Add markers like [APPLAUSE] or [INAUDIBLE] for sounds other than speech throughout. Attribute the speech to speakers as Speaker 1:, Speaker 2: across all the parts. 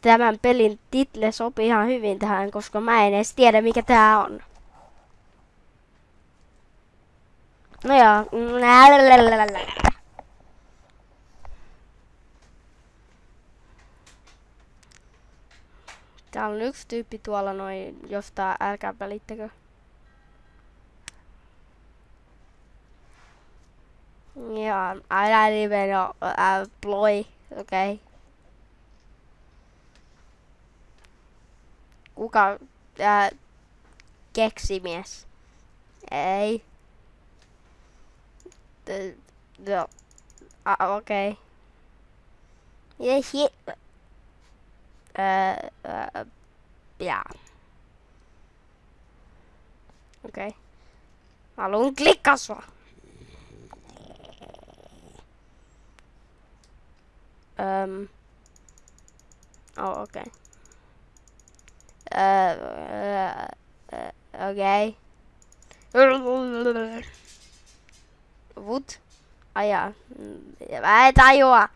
Speaker 1: tämän pelin title sopii ihan hyvin tähän, koska mä en edes tiedä mikä tää on. No joo. Täällä on yksi tyyppi tuolla noin jostain, älkää välittäkö. Ja, uh, ploy, okei. Okay. Kuka, uh, keksimies? Ei. No, uh, okei. Okay. Ja, shit. Uh, uh, ja. Okei. Okay. Haluan klikkaa sua. Um. Oh, okay. Uh, uh, uh, okay. Wood. Ah ja. Mä en tajua.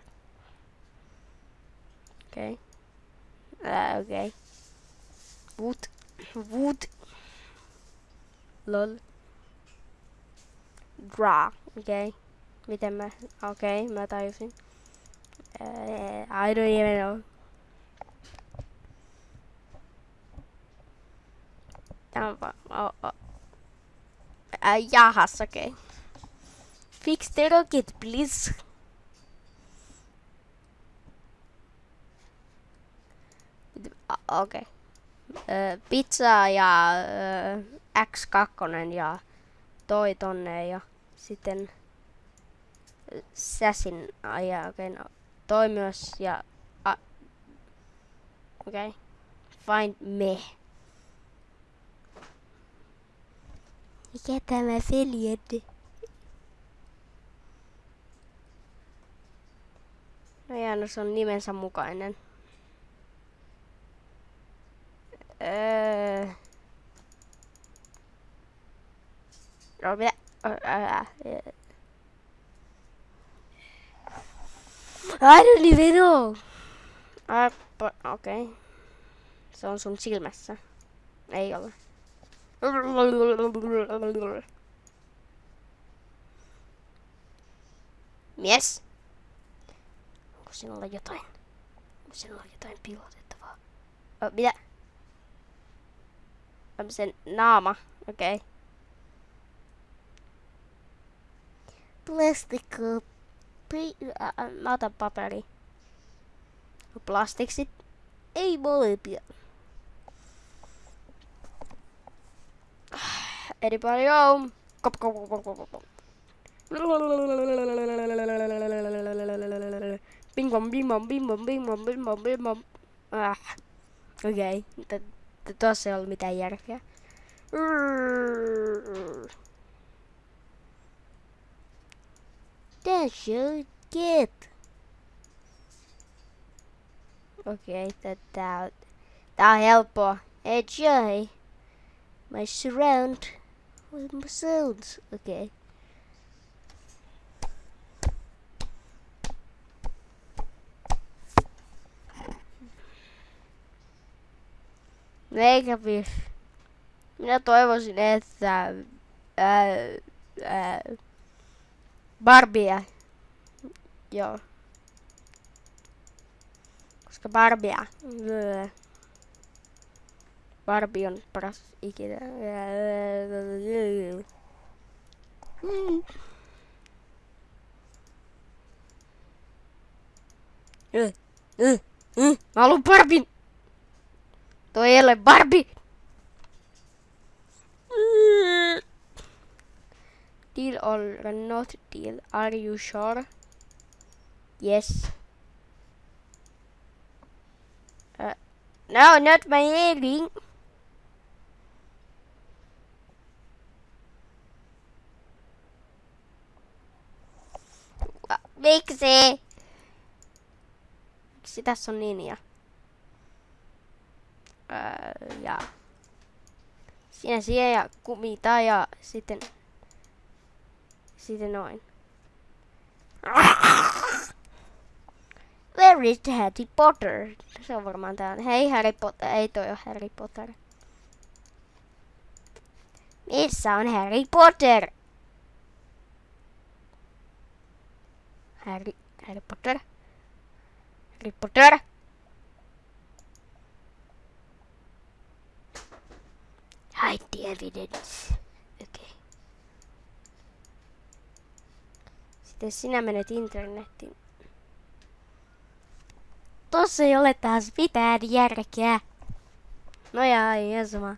Speaker 1: Okei. Okay. Uh, okei. Okay. Wood. Wood. Lol. Draw. Okei. Okay. Miten mä... Okei, okay, mä tajusin. Uh, I don't even know. Tämä on vaan... Oh, oh. Uh, jahas, okei. Okay. Fix the rocket, please. Okei. Okay. Pizza ja uh, X2 ja toi tonne ja sitten Säsin ajaa, okei, okay, no toi myös ja... Okei. Okay. Find me. Mikä tämä Feljed? No ja no se on nimensä mukainen. Öö... No mitä? I don't even know. Okei. Okay. Se on sun silmässä. Ei ole. Mies? Onko sinulla jotain? Onko sinulla jotain piilotettavaa? Oh, mitä? On sen naama. Okei. Okay. Plastikko mä otan paperi. Plastiksit. Ei molempia. Anybody home? Kop, kop, kop, kop, kop. Bing bom, bing bom, bing bom, bing bom, bing bom, bing bom. Ah. Okei. Okay. Tuossa ei ollut mitään järkeä. That's your kid. Okei, okay, tää, tää on helppoa. Enjoy my surround with my sounds. Okay. Eikä Minä toivoisin, että ää, ää, Barbie. Joo. Koska Barbie. Barbie on paras ikinä. Mä haluun Barbin! Toi ei ole Barbie! Deal or not deal? Are you sure? Yes. Uh, no, not my earring. Miksi? Miksi tässä on linja? Öö, ja siinä siihen ja kumita ja sitten sitten noin. Where is Harry Potter? Se on varmaan tää. Hei Harry Potter. Ei toi ole Harry Potter. Missä on Harry Potter? Harry, Harry Potter? Harry Potter? Hide the evidence. Okei. Okay. Sitten sinä menet internettiin. Tossa ei ole taas mitään järkeä. No ja, ei sama.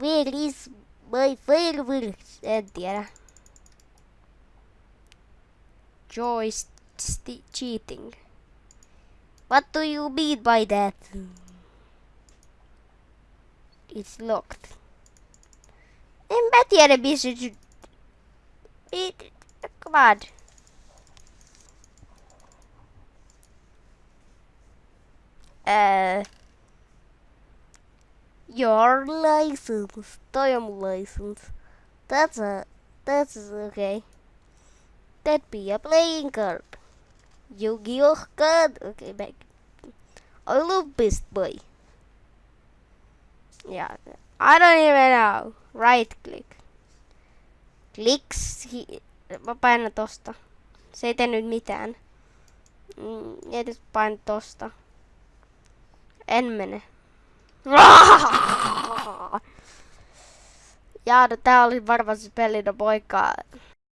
Speaker 1: Where is my fireworks? En tiedä. Joyce cheating. What do you mean by that? It's locked. En mä tiedä missä... Come on. Uh, your license. Toi license. That's a... That's okay. That be a playing card. Yu-Gi-Oh card. Okay, back. I love Beast Boy. Yeah, I don't even know. Right click. Clicks. Mä painan tosta. Se ei tehnyt mitään. Mm, ja painan tosta. En mene. [LAUGHS] Ja, no tää oli varmaan se peli, no.